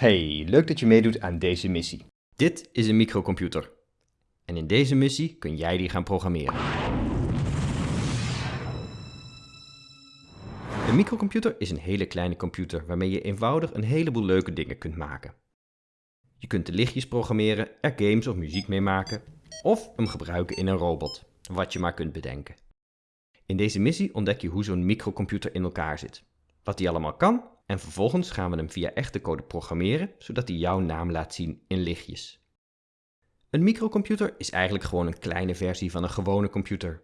Hey, leuk dat je meedoet aan deze missie. Dit is een microcomputer. En in deze missie kun jij die gaan programmeren. Een microcomputer is een hele kleine computer waarmee je eenvoudig een heleboel leuke dingen kunt maken. Je kunt de lichtjes programmeren, er games of muziek mee maken, of hem gebruiken in een robot, wat je maar kunt bedenken. In deze missie ontdek je hoe zo'n microcomputer in elkaar zit, wat die allemaal kan en vervolgens gaan we hem via echte code programmeren, zodat hij jouw naam laat zien in lichtjes. Een microcomputer is eigenlijk gewoon een kleine versie van een gewone computer.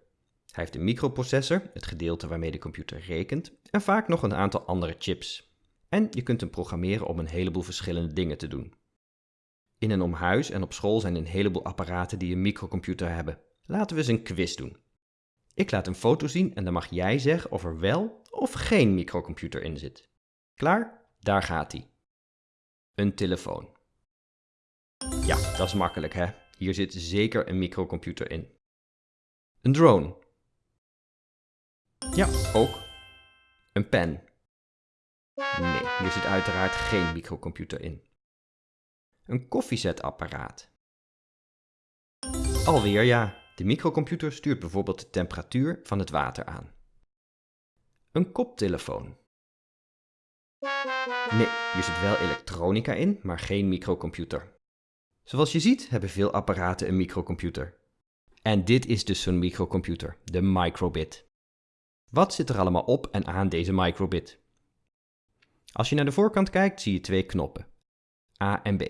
Hij heeft een microprocessor, het gedeelte waarmee de computer rekent, en vaak nog een aantal andere chips. En je kunt hem programmeren om een heleboel verschillende dingen te doen. In en om huis en op school zijn een heleboel apparaten die een microcomputer hebben. Laten we eens een quiz doen. Ik laat een foto zien en dan mag jij zeggen of er wel of geen microcomputer in zit. Klaar? Daar gaat hij. Een telefoon. Ja, dat is makkelijk hè. Hier zit zeker een microcomputer in. Een drone. Ja, ook. Een pen. Nee, hier zit uiteraard geen microcomputer in. Een koffiezetapparaat. Alweer ja, de microcomputer stuurt bijvoorbeeld de temperatuur van het water aan. Een koptelefoon. Nee, hier zit wel elektronica in, maar geen microcomputer. Zoals je ziet hebben veel apparaten een microcomputer. En dit is dus zo'n microcomputer, de microbit. Wat zit er allemaal op en aan deze microbit? Als je naar de voorkant kijkt zie je twee knoppen, A en B.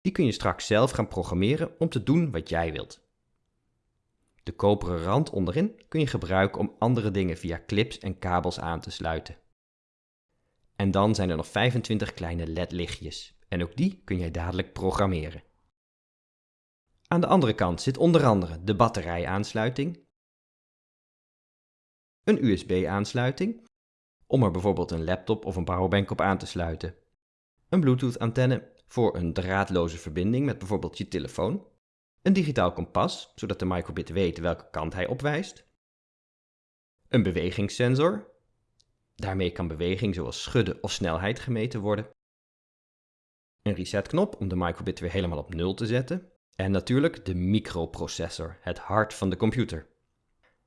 Die kun je straks zelf gaan programmeren om te doen wat jij wilt. De koperen rand onderin kun je gebruiken om andere dingen via clips en kabels aan te sluiten. En dan zijn er nog 25 kleine LED-lichtjes en ook die kun jij dadelijk programmeren. Aan de andere kant zit onder andere de batterijaansluiting, een USB-aansluiting, om er bijvoorbeeld een laptop of een powerbank op aan te sluiten, een Bluetooth-antenne voor een draadloze verbinding met bijvoorbeeld je telefoon, een digitaal kompas, zodat de microbit weet welke kant hij opwijst, een bewegingssensor, daarmee kan beweging zoals schudden of snelheid gemeten worden, een resetknop om de microbit weer helemaal op nul te zetten, en natuurlijk de microprocessor, het hart van de computer.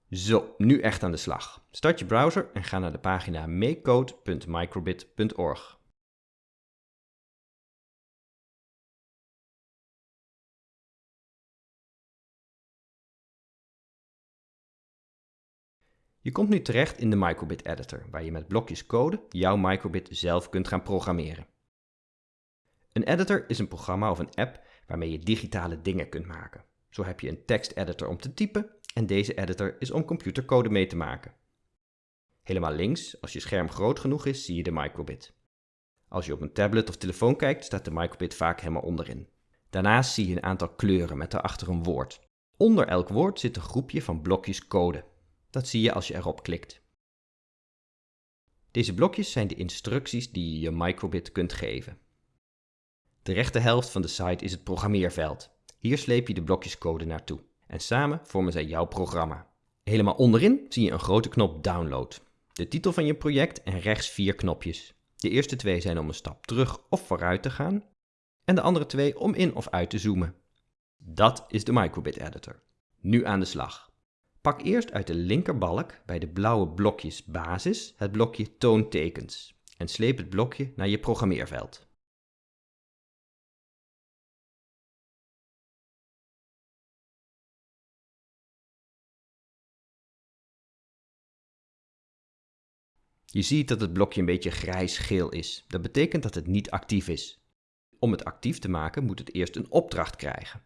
Zo, nu echt aan de slag. Start je browser en ga naar de pagina makecode.microbit.org. Je komt nu terecht in de microbit editor, waar je met blokjes code jouw microbit zelf kunt gaan programmeren. Een editor is een programma of een app waarmee je digitale dingen kunt maken. Zo heb je een teksteditor om te typen en deze editor is om computercode mee te maken. Helemaal links, als je scherm groot genoeg is, zie je de microbit. Als je op een tablet of telefoon kijkt, staat de microbit vaak helemaal onderin. Daarnaast zie je een aantal kleuren met daarachter een woord. Onder elk woord zit een groepje van blokjes code. Dat zie je als je erop klikt. Deze blokjes zijn de instructies die je je microbit kunt geven. De rechte helft van de site is het programmeerveld. Hier sleep je de blokjes code naartoe en samen vormen zij jouw programma. Helemaal onderin zie je een grote knop Download, de titel van je project en rechts vier knopjes. De eerste twee zijn om een stap terug of vooruit te gaan en de andere twee om in of uit te zoomen. Dat is de Microbit Editor. Nu aan de slag. Pak eerst uit de linkerbalk bij de blauwe blokjes basis het blokje toontekens en sleep het blokje naar je programmeerveld. Je ziet dat het blokje een beetje grijs-geel is. Dat betekent dat het niet actief is. Om het actief te maken moet het eerst een opdracht krijgen.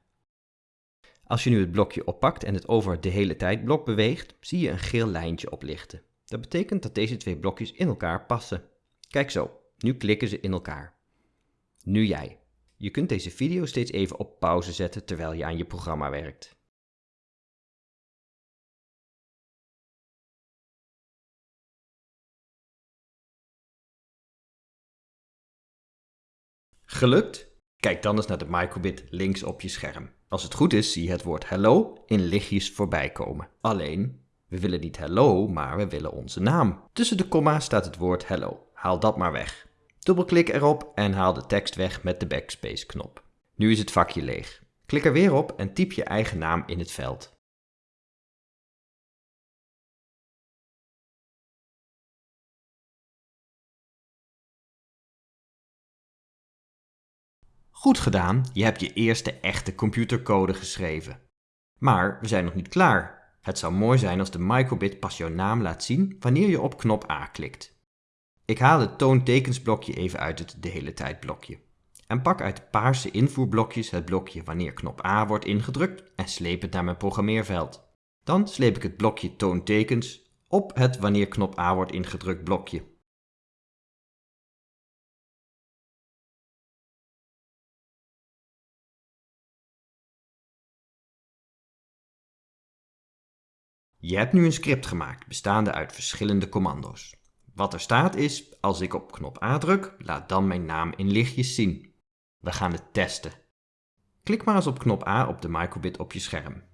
Als je nu het blokje oppakt en het over de hele tijd blok beweegt, zie je een geel lijntje oplichten. Dat betekent dat deze twee blokjes in elkaar passen. Kijk zo, nu klikken ze in elkaar. Nu jij. Je kunt deze video steeds even op pauze zetten terwijl je aan je programma werkt. Gelukt? Kijk dan eens naar de microbit links op je scherm. Als het goed is, zie je het woord hello in lichtjes voorbij komen. Alleen, we willen niet hello, maar we willen onze naam. Tussen de komma staat het woord hello. Haal dat maar weg. Dubbelklik erop en haal de tekst weg met de backspace knop. Nu is het vakje leeg. Klik er weer op en typ je eigen naam in het veld. Goed gedaan, je hebt je eerste echte computercode geschreven. Maar we zijn nog niet klaar. Het zou mooi zijn als de microbit pas jouw naam laat zien wanneer je op knop A klikt. Ik haal het toontekensblokje even uit het de hele tijd blokje. En pak uit de paarse invoerblokjes het blokje wanneer knop A wordt ingedrukt en sleep het naar mijn programmeerveld. Dan sleep ik het blokje toontekens op het wanneer knop A wordt ingedrukt blokje. Je hebt nu een script gemaakt bestaande uit verschillende commando's. Wat er staat is, als ik op knop A druk, laat dan mijn naam in lichtjes zien. We gaan het testen. Klik maar eens op knop A op de microbit op je scherm.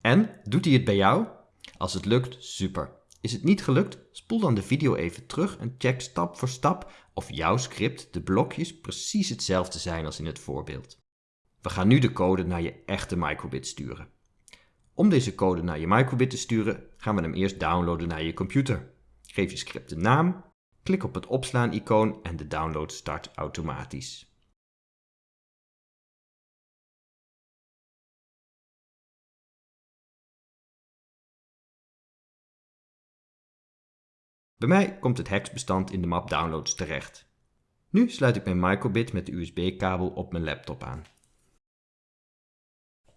En, doet hij het bij jou? Als het lukt, super. Is het niet gelukt? Spoel dan de video even terug en check stap voor stap of jouw script, de blokjes, precies hetzelfde zijn als in het voorbeeld. We gaan nu de code naar je echte microbit sturen. Om deze code naar je microbit te sturen, gaan we hem eerst downloaden naar je computer. Geef je script een naam, klik op het opslaan-icoon en de download start automatisch. Bij mij komt het hexbestand in de map Downloads terecht. Nu sluit ik mijn microbit met de USB-kabel op mijn laptop aan.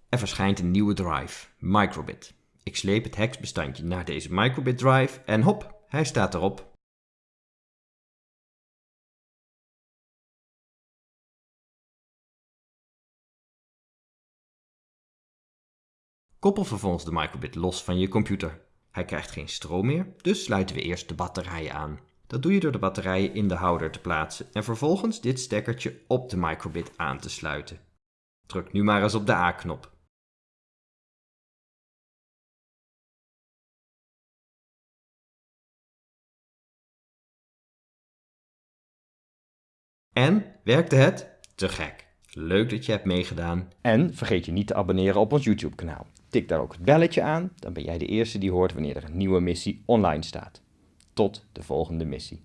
Er verschijnt een nieuwe drive, microbit. Ik sleep het hexbestandje naar deze microbit drive en hop, hij staat erop. Koppel vervolgens de microbit los van je computer. Hij krijgt geen stroom meer, dus sluiten we eerst de batterijen aan. Dat doe je door de batterijen in de houder te plaatsen en vervolgens dit stekkertje op de microbit aan te sluiten. Druk nu maar eens op de A-knop. En, werkte het? Te gek! Leuk dat je hebt meegedaan. En vergeet je niet te abonneren op ons YouTube kanaal. Tik daar ook het belletje aan, dan ben jij de eerste die hoort wanneer er een nieuwe missie online staat. Tot de volgende missie.